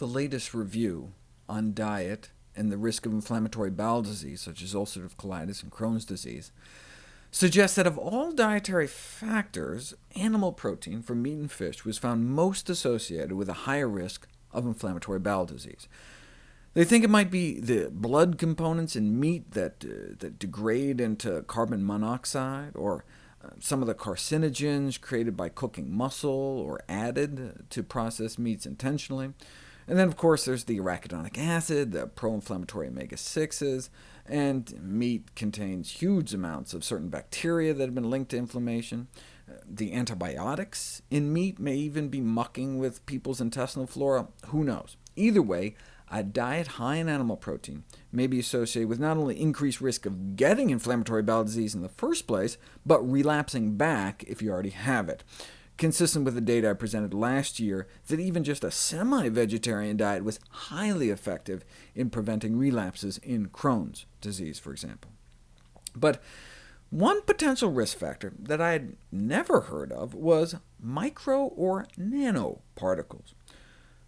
The latest review on diet and the risk of inflammatory bowel disease, such as ulcerative colitis and Crohn's disease, suggests that of all dietary factors, animal protein from meat and fish was found most associated with a higher risk of inflammatory bowel disease. They think it might be the blood components in meat that, uh, that degrade into carbon monoxide, or uh, some of the carcinogens created by cooking muscle or added to processed meats intentionally. And then, of course, there's the arachidonic acid, the pro-inflammatory omega-6s, and meat contains huge amounts of certain bacteria that have been linked to inflammation. The antibiotics in meat may even be mucking with people's intestinal flora. Who knows? Either way, a diet high in animal protein may be associated with not only increased risk of getting inflammatory bowel disease in the first place, but relapsing back if you already have it consistent with the data I presented last year that even just a semi-vegetarian diet was highly effective in preventing relapses in Crohn's disease, for example. But one potential risk factor that I had never heard of was micro or nanoparticles.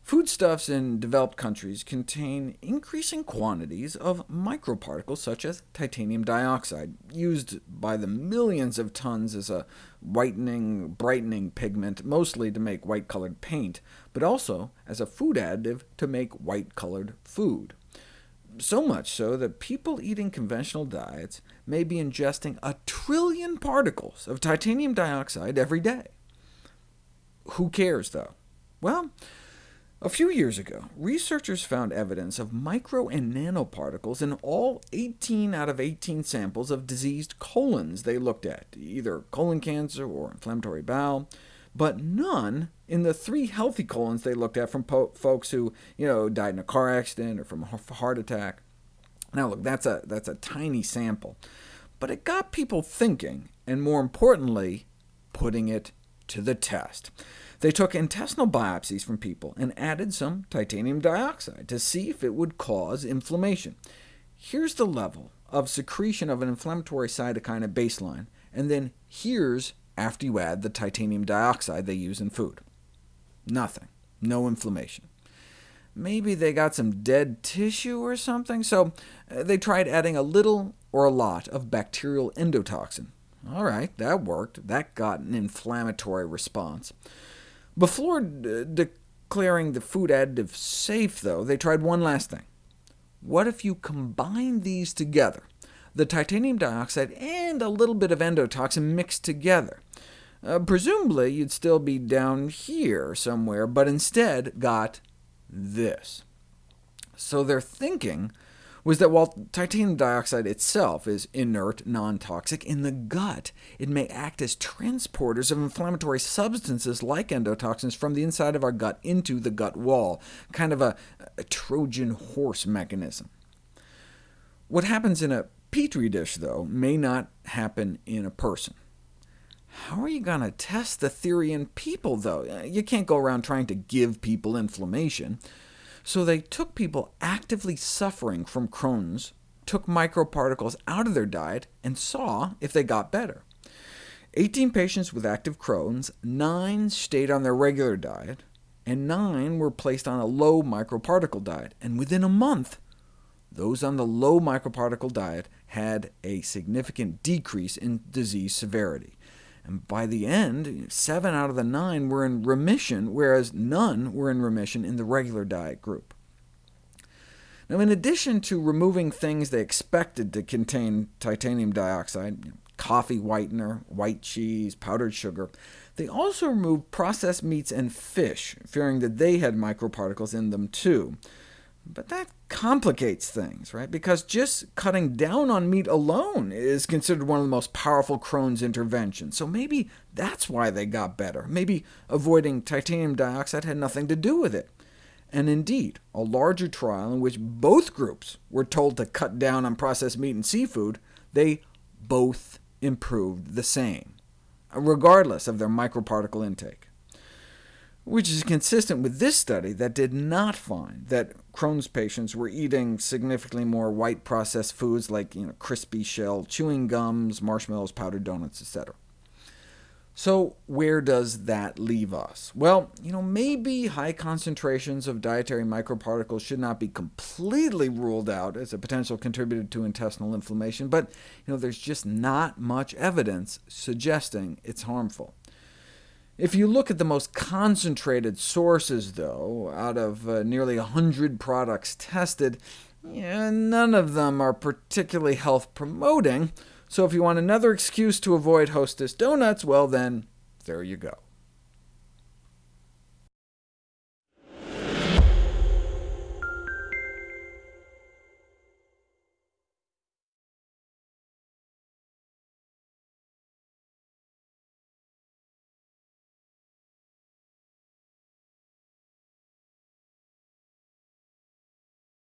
Foodstuffs in developed countries contain increasing quantities of microparticles such as titanium dioxide, used by the millions of tons as a whitening, brightening pigment, mostly to make white-colored paint, but also as a food additive to make white-colored food. So much so that people eating conventional diets may be ingesting a trillion particles of titanium dioxide every day. Who cares, though? Well, a few years ago, researchers found evidence of micro and nanoparticles in all 18 out of 18 samples of diseased colons they looked at, either colon cancer or inflammatory bowel, but none in the three healthy colons they looked at from folks who you know, died in a car accident or from a heart attack. Now look, that's a, that's a tiny sample, but it got people thinking, and more importantly, putting it to the test. They took intestinal biopsies from people and added some titanium dioxide to see if it would cause inflammation. Here's the level of secretion of an inflammatory cytokine at baseline, and then here's after you add the titanium dioxide they use in food. Nothing. No inflammation. Maybe they got some dead tissue or something, so uh, they tried adding a little or a lot of bacterial endotoxin. All right, that worked. That got an inflammatory response. Before declaring the food additive safe, though, they tried one last thing. What if you combine these together, the titanium dioxide and a little bit of endotoxin mixed together? Uh, presumably, you'd still be down here somewhere, but instead got this. So they're thinking was that while titanium dioxide itself is inert, non-toxic, in the gut it may act as transporters of inflammatory substances like endotoxins from the inside of our gut into the gut wall, kind of a, a Trojan horse mechanism. What happens in a petri dish, though, may not happen in a person. How are you going to test the theory in people, though? You can't go around trying to give people inflammation. So they took people actively suffering from Crohn's, took microparticles out of their diet, and saw if they got better. 18 patients with active Crohn's, 9 stayed on their regular diet, and 9 were placed on a low microparticle diet. And within a month, those on the low microparticle diet had a significant decrease in disease severity. And by the end, seven out of the nine were in remission, whereas none were in remission in the regular diet group. Now, in addition to removing things they expected to contain titanium dioxide, coffee whitener, white cheese, powdered sugar, they also removed processed meats and fish, fearing that they had microparticles in them too. But that complicates things, right? Because just cutting down on meat alone is considered one of the most powerful Crohn's interventions, so maybe that's why they got better. Maybe avoiding titanium dioxide had nothing to do with it. And indeed, a larger trial in which both groups were told to cut down on processed meat and seafood, they both improved the same, regardless of their microparticle intake which is consistent with this study that did not find that Crohn's patients were eating significantly more white processed foods like you know, crispy shell chewing gums, marshmallows, powdered donuts, etc. So where does that leave us? Well, you know, maybe high concentrations of dietary microparticles should not be completely ruled out as a potential contributor to intestinal inflammation, but you know, there's just not much evidence suggesting it's harmful. If you look at the most concentrated sources, though, out of uh, nearly 100 products tested, yeah, none of them are particularly health-promoting, so if you want another excuse to avoid Hostess donuts, well then, there you go.